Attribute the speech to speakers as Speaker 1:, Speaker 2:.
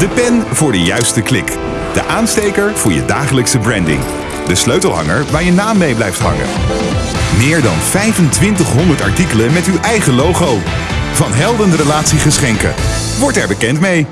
Speaker 1: De pen voor de juiste klik. De aansteker voor je dagelijkse branding. De sleutelhanger waar je naam mee blijft hangen. Meer dan 2500 artikelen met uw eigen logo. Van Helden Relatiegeschenken. Word er bekend mee.